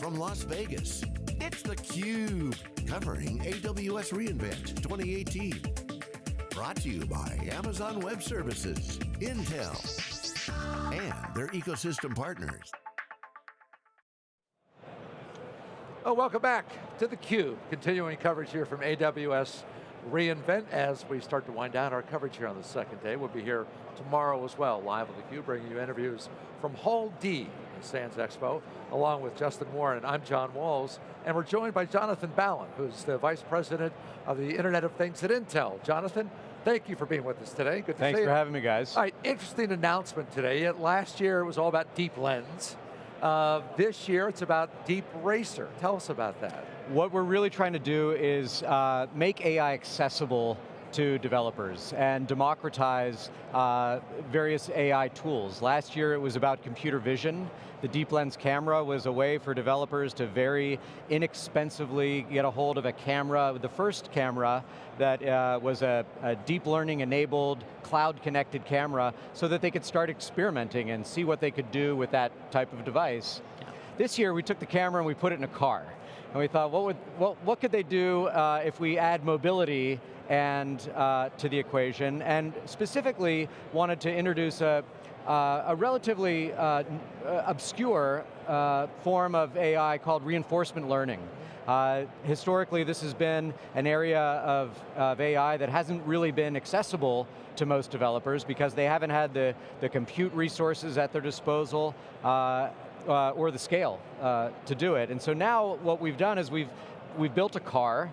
From Las Vegas, it's theCUBE, covering AWS reInvent 2018. Brought to you by Amazon Web Services, Intel, and their ecosystem partners. Oh, welcome back to theCUBE. Continuing coverage here from AWS reInvent as we start to wind down our coverage here on the second day. We'll be here tomorrow as well, live on theCUBE, bringing you interviews from Hall D in Sands Expo, along with Justin Warren. I'm John Walls, and we're joined by Jonathan Ballon, who's the Vice President of the Internet of Things at Intel. Jonathan, thank you for being with us today. Good to Thanks see you. Thanks for having me, guys. All right, interesting announcement today. Last year it was all about Deep Lens. Uh, this year it's about Deep Racer. Tell us about that. What we're really trying to do is uh, make AI accessible to developers and democratize uh, various AI tools. Last year it was about computer vision. The Deep Lens camera was a way for developers to very inexpensively get a hold of a camera, the first camera that uh, was a, a deep learning enabled, cloud connected camera so that they could start experimenting and see what they could do with that type of device. This year we took the camera and we put it in a car. And we thought, what, would, what, what could they do uh, if we add mobility and uh, to the equation, and specifically wanted to introduce a, uh, a relatively uh, uh, obscure uh, form of AI called reinforcement learning. Uh, historically, this has been an area of, of, AI that hasn't really been accessible to most developers because they haven't had the, the compute resources at their disposal uh, or the scale uh, to do it. And so now what we've done is we've, we've built a car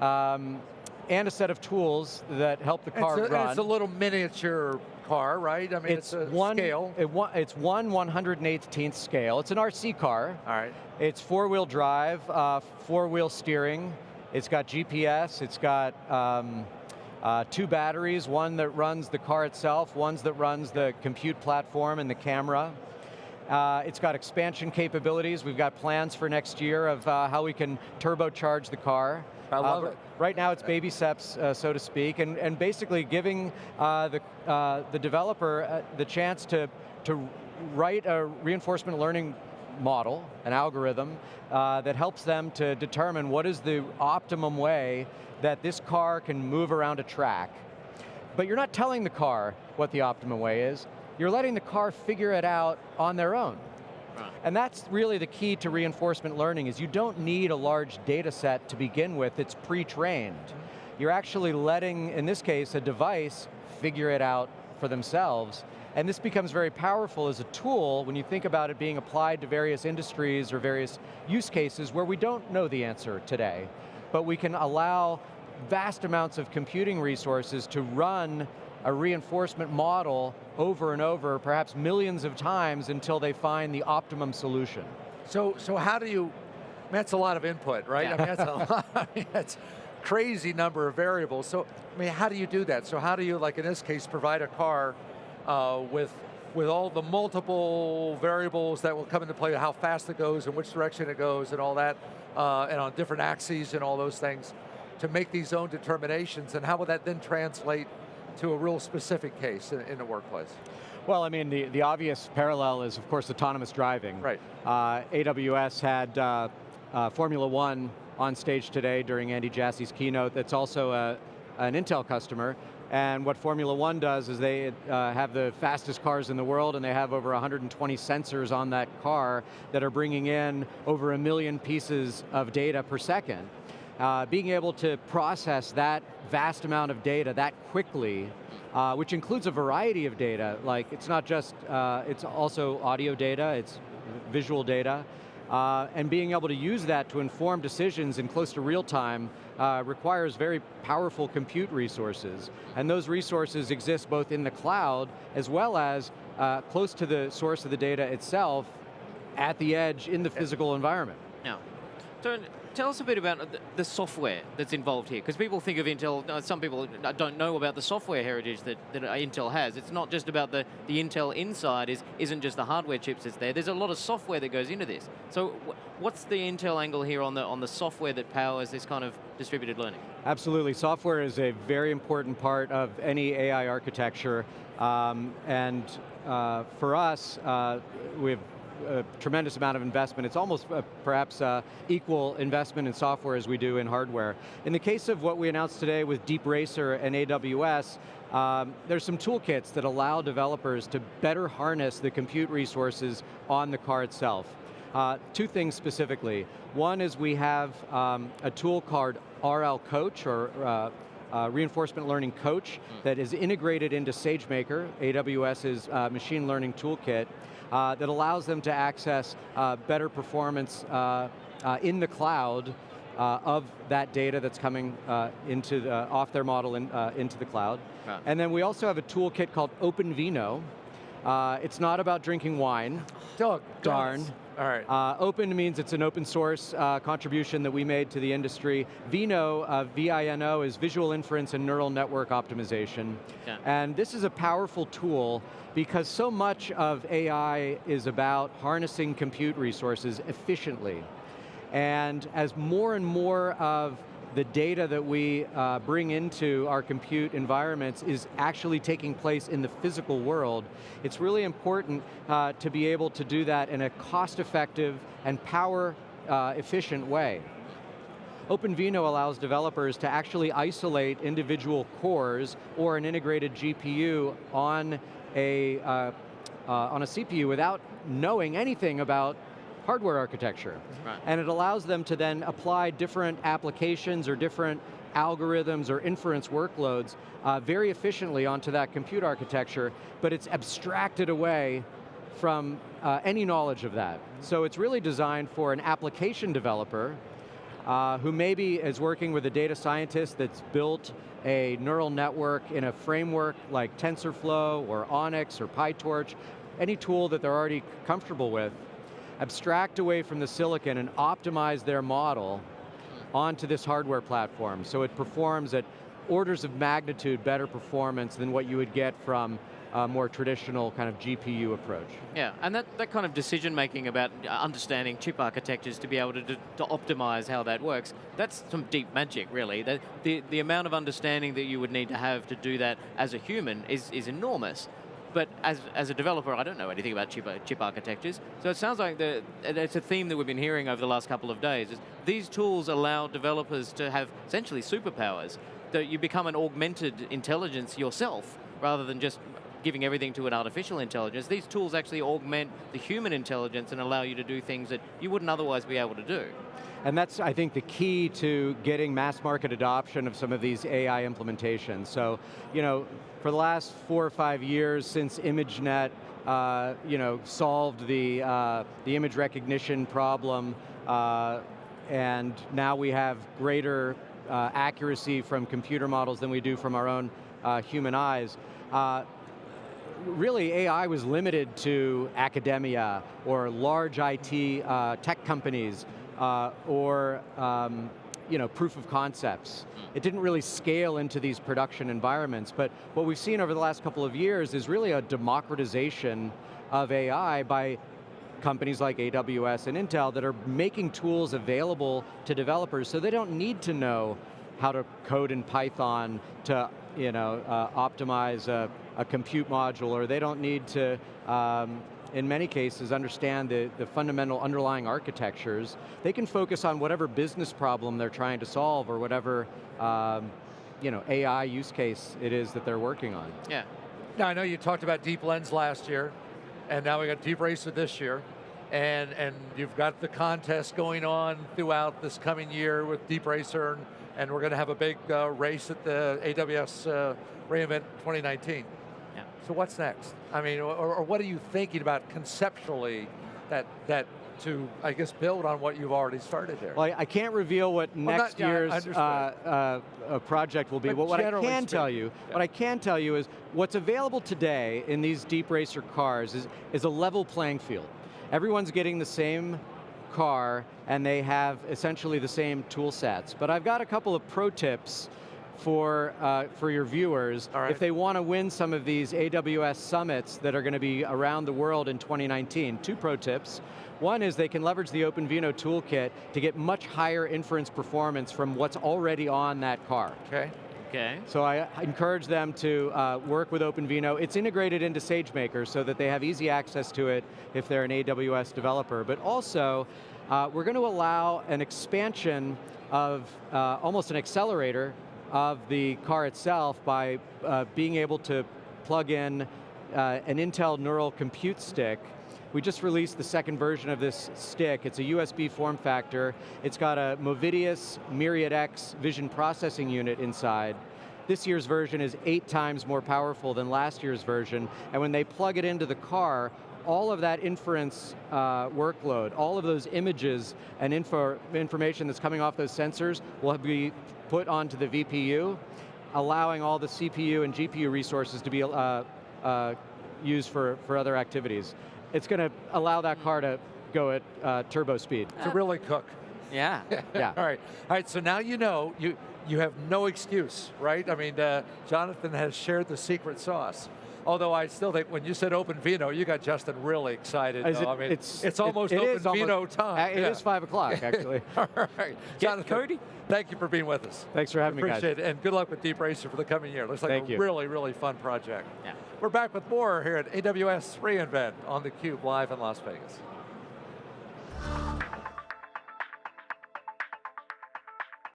um, and a set of tools that help the car it's a, run. It's a little miniature car, right? I mean, it's, it's one, scale. It, it's one 118th scale. It's an RC car. All right. It's four-wheel drive, uh, four-wheel steering. It's got GPS, it's got um, uh, two batteries, one that runs the car itself, one that runs the compute platform and the camera. Uh, it's got expansion capabilities. We've got plans for next year of uh, how we can turbocharge the car. I love uh, it. Right now it's baby steps, uh, so to speak, and, and basically giving uh, the, uh, the developer the chance to, to write a reinforcement learning model, an algorithm, that helps them to determine what is the optimum way that this car can move around a track. But you're not telling the car what the optimum way is, you're letting the car figure it out on their own. Right. And that's really the key to reinforcement learning is you don't need a large data set to begin with, it's pre-trained. Mm-hmm. You're actually letting, in this case, a device figure it out for themselves. And this becomes very powerful as a tool when you think about it being applied to various industries or various use cases where we don't know the answer today. But we can allow vast amounts of computing resources to run a reinforcement model over and over, perhaps millions of times until they find the optimum solution. So, so how do you, that's a lot of input, right? Yeah. I mean, that's a lot, I mean, that's crazy number of variables. So, I mean, how do you do that? So how do you, like in this case, provide a car uh, with with all the multiple variables that will come into play, how fast it goes and which direction it goes and all that, uh, and on different axes and all those things, to make these own determinations, and how would that then translate to a real specific case in, in the workplace? Well, I mean, the, the obvious parallel is, of course, autonomous driving. Right. Uh, AWS had uh, uh, Formula One on stage today during Andy Jassy's keynote that's also a, an Intel customer. And what Formula One does is they uh, have the fastest cars in the world and they have over 120 sensors on that car that are bringing in over a million pieces of data per second. Uh, being able to process that vast amount of data that quickly, uh, which includes a variety of data, like it's not just, uh, it's also audio data, it's visual data, uh, and being able to use that to inform decisions in close to real time uh, requires very powerful compute resources. And those resources exist both in the cloud as well as uh, close to the source of the data itself at the edge in the physical environment. Now, so tell us a bit about the software that's involved here, because people think of Intel, uh, some people don't know about the software heritage that, that Intel has. It's not just about the, the Intel inside, is, isn't just the hardware chips that's there. There's a lot of software that goes into this. So what's the Intel angle here on the, on the software that powers this kind of distributed learning? Absolutely, software is a very important part of any AI architecture. Um, and uh, for us, uh, we have a tremendous amount of investment. It's almost uh, perhaps uh, equal investment in software as we do in hardware. In the case of what we announced today with Deep Racer and AWS, um, there's some toolkits that allow developers to better harness the compute resources on the car itself. Uh, two things specifically. One is we have um, a tool called RL Coach, or uh, reinforcement learning coach mm. that is integrated into SageMaker, AWS's uh, machine learning toolkit, uh, that allows them to access uh, better performance uh, uh, in the cloud of that data that's coming into the, off their model in, into the cloud. And then we also have a toolkit called OpenVINO. It's not about drinking wine. Doug, darn. All right. Uh, open means it's an open source uh, contribution that we made to the industry. Vino, uh, V-I-N-O, is visual inference and neural network optimization. Yeah. And this is a powerful tool because so much of AI is about harnessing compute resources efficiently. And as more and more of the data that we uh, bring into our compute environments is actually taking place in the physical world, it's really important uh, to be able to do that in a cost-effective and power-efficient uh, way. OpenVINO allows developers to actually isolate individual cores or an integrated GPU on a, uh, uh, on a CPU without knowing anything about hardware architecture. Right. And it allows them to then apply different applications or different algorithms or inference workloads uh, very efficiently onto that compute architecture, but it's abstracted away from uh, any knowledge of that. So it's really designed for an application developer uh, who maybe is working with a data scientist that's built a neural network in a framework like TensorFlow or ONNX or PyTorch, any tool that they're already comfortable with, abstract away from the silicon and optimize their model onto this hardware platform. So it performs at orders of magnitude better performance than what you would get from a more traditional kind of GPU approach. Yeah, and that, that kind of decision making about uh, understanding chip architectures to be able to, to, to optimize how that works, that's some deep magic really. The, the, the amount of understanding that you would need to have to do that as a human is, is enormous. But as, as a developer, I don't know anything about chip, chip architectures. So it sounds like the, it's a theme that we've been hearing over the last couple of days. Is these tools allow developers to have essentially superpowers. That you become an augmented intelligence yourself, rather than just giving everything to an artificial intelligence. These tools actually augment the human intelligence and allow you to do things that you wouldn't otherwise be able to do. And that's, I think, the key to getting mass market adoption of some of these AI implementations. So, you know, for the last four or five years since ImageNet uh, you know, solved the, uh, the image recognition problem, uh, and now we have greater uh, accuracy from computer models than we do from our own uh, human eyes. Uh, really, AI was limited to academia or large IT tech companies or um, you know, proof of concepts. It didn't really scale into these production environments, but what we've seen over the last couple of years is really a democratization of AI by companies like AWS and Intel that are making tools available to developers so they don't need to know how to code in Python to you know, uh, optimize a, a, compute module, or they don't need to um, in many cases, understand the, the fundamental underlying architectures, they can focus on whatever business problem they're trying to solve or whatever um, you know, AI use case it is that they're working on. Yeah. Now I know you talked about Deep Lens last year, and now we got Deep Racer this year, and, and you've got the contest going on throughout this coming year with Deep Racer, and, and we're going to have a big uh, race at the AWS uh, reInvent 2019. So what's next? I mean, or, or, what are you thinking about conceptually that, that to, I guess, build on what you've already started there? Well, I can't reveal what well, next not, year's uh, uh, project will be, but, but what I can tell you, yeah. what I can tell you is what's available today in these Deep Racer cars is, is a level playing field. Everyone's getting the same car and they have essentially the same tool sets. But I've got a couple of pro tips for, uh, for your viewers right. if they want to win some of these AWS summits that are going to be around the world in 2019. Two pro tips. One is they can leverage the OpenVINO toolkit to get much higher inference performance from what's already on that car. Okay. Okay. So I encourage them to uh, work with OpenVINO. It's integrated into SageMaker so that they have easy access to it if they're an AWS developer. But also, uh, we're going to allow an expansion of uh, almost an accelerator of the car itself by uh, being able to plug in uh, an Intel Neural Compute Stick we just released the second version of this stick. It's a USB form factor. It's got a Movidius Myriad X vision processing unit inside. This year's version is eight times more powerful than last year's version, and when they plug it into the car, all of that inference uh, workload, all of those images and info, information that's coming off those sensors will be put onto the VPU, allowing all the CPU and GPU resources to be uh, uh, used for, for other activities it's going to allow that car to go at uh, turbo speed. To really cook. Yeah. yeah. All right. All right. So now you know you you have no excuse, right? I mean, uh, Jonathan has shared the secret sauce. Although I still think when you said Open Vino, you got Justin really excited. Is it- I mean, it's- it's it- almost it is OpenVINO almost- time. Uh, It Yeah. is five o'clock, actually. All right. Jonathan, Cody. Thank you for being with us. Thanks for having me, guys. Appreciate it, and good luck with Deep Racer for the coming year. Looks like Thank a you. really, really fun project. Yeah. We're back with more here at AWS reInvent on theCUBE live in Las Vegas.